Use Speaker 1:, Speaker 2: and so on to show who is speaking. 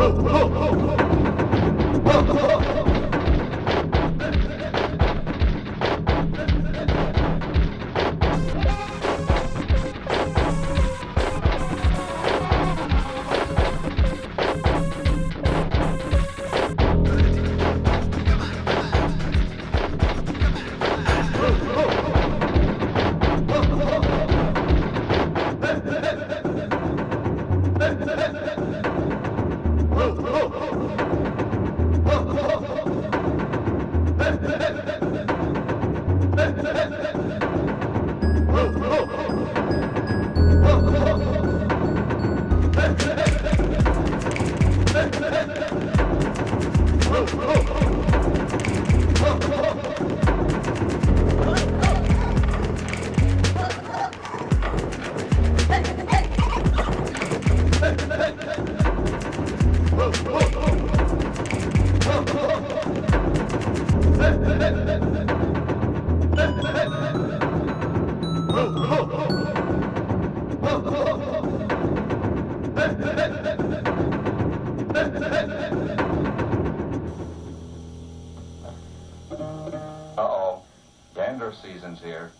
Speaker 1: Oh, ho, ho. Hey! Uh-oh. Gander season's here.